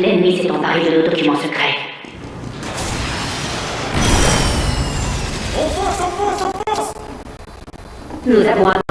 L'ennemi s'est emparé de nos documents secrets. On fonce, on fonce, on fonce Nous avons un